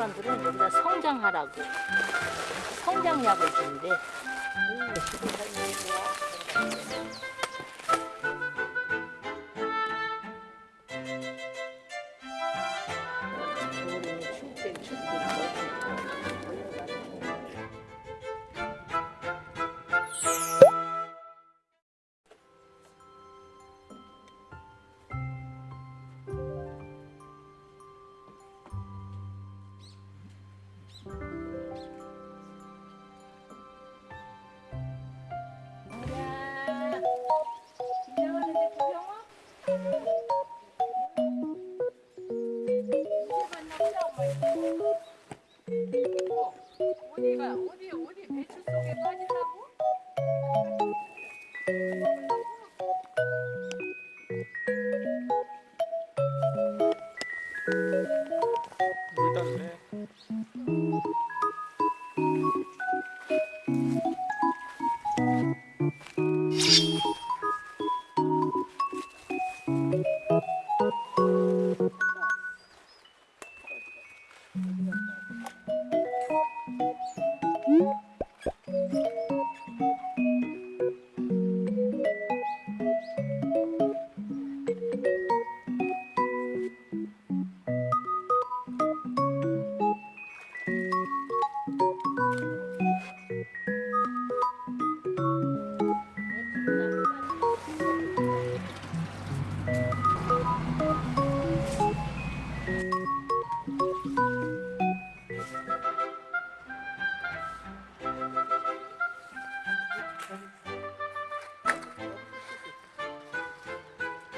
여기다 성장하라고 성장약을 준대. 겨울에 어디가 어디 うん。